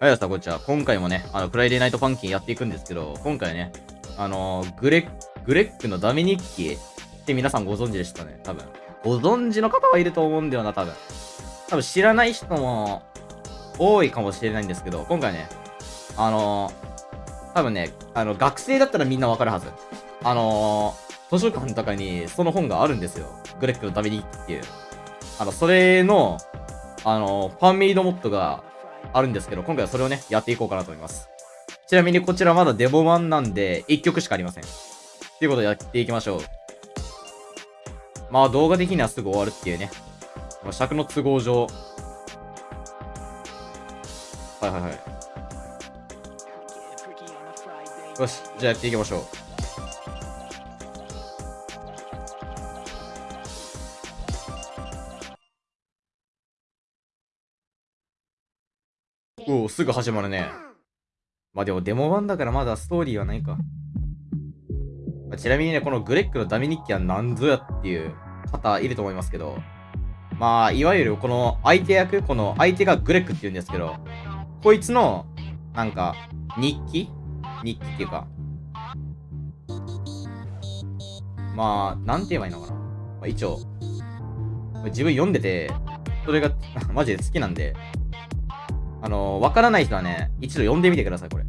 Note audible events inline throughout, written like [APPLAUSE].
はい、皆さん、こんにちは。今回もね、あの、フライデーナイトファンキンやっていくんですけど、今回ね、あのー、グレッ、グレックのダメ日記って皆さんご存知でしたね、多分。ご存知の方はいると思うんだよな、多分。多分知らない人も多いかもしれないんですけど、今回ね、あのー、多分ね、あの、学生だったらみんなわかるはず。あのー、図書館とかにその本があるんですよ。グレックのダメ日記っていう。あの、それの、あのファンメイドモッドがあるんですけど、今回はそれをね、やっていこうかなと思います。ちなみにこちらまだデモ版なんで、1曲しかありません。ということでやっていきましょう。まあ動画的にはすぐ終わるっていうね。まあ尺の都合上。はいはいはい。よし、じゃあやっていきましょう。おお、すぐ始まるね。まあでもデモ版だからまだストーリーはないか。まあ、ちなみにね、このグレックのダメ日記は何ぞやっていう方いると思いますけど、まあ、いわゆるこの相手役、この相手がグレックって言うんですけど、こいつの、なんか、日記？日記っていうか、まあ、なんて言えばいいのかな。まあ、一応、自分読んでて、それが [LAUGHS] マジで好きなんで、あの、わからない人はね、一度読んでみてください、これ。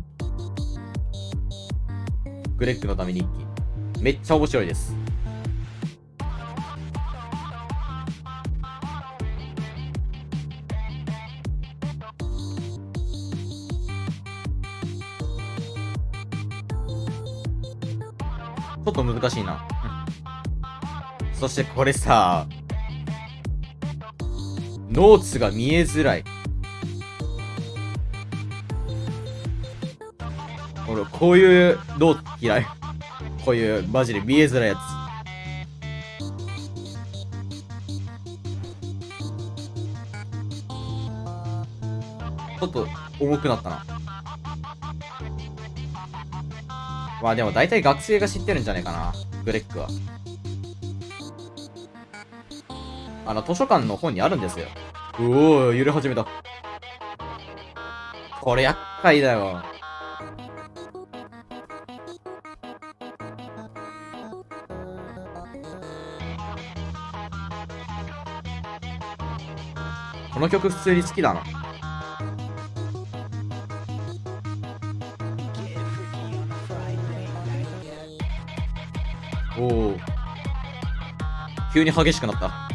グレッグのため日記。めっちゃ面白いです。ちょっと難しいな。そしてこれさ、ノーツが見えづらい。俺、こういうどう嫌い？こういう、マジで見えづらいやつ。ちょっと重くなったな。まあでも大体学生が知ってるんじゃないかな。ブレックは。あの、図書館の本にあるんですよ。うおー、揺れ始めた。これ厄介だよ。この曲普通に好きだな。おお。急に激しくなった。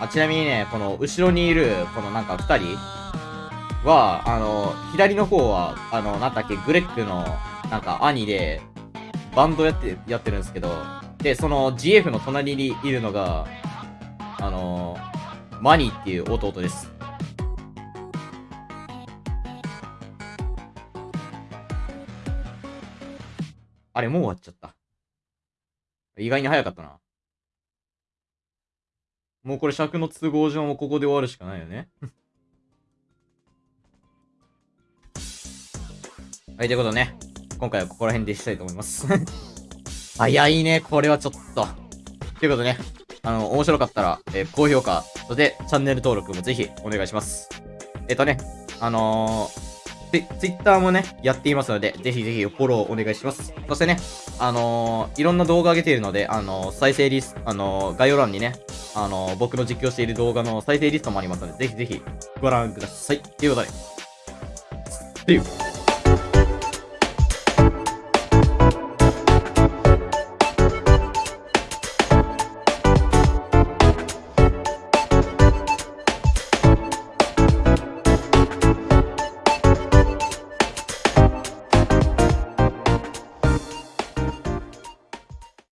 あちなみにね、この後ろにいる、このなんか2人は、あの、左の方は、あの、なんだっけ、グレックの、なんか兄で、バンドやって、やってるんですけど、で、その GF の隣にいるのが、あの、マニーっていう弟です。あれ、もう終わっちゃった。意外に早かったな。もうこれ尺の都合上もここで終わるしかないよね。[LAUGHS] はい、ということでね、今回はここら辺でしたいと思います。[LAUGHS] 早いね、これはちょっと。ということでね、あの、面白かったら、えー、高評価、そしてチャンネル登録もぜひお願いします。えっ、ー、とね、あのーツイッターもね、やっていますので、ぜひぜひフォローお願いします。そしてね、あのー、いろんな動画上げているので、あの、再生リスト、あの、概要欄にね、あの僕の実況している動画の再生リストもありますので、ぜひぜひご覧ください。ということで、See you!